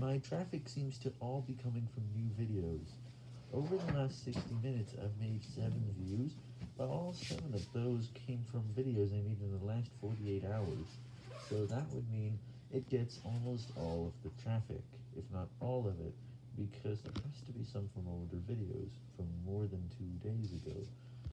my traffic seems to all be coming from new videos. Over the last 60 minutes, I've made 7 views, but all 7 of those came from videos I made in the last 48 hours. So that would mean it gets almost all of the traffic, if not all of it, because there has to be some from older videos, from more than 2 days ago.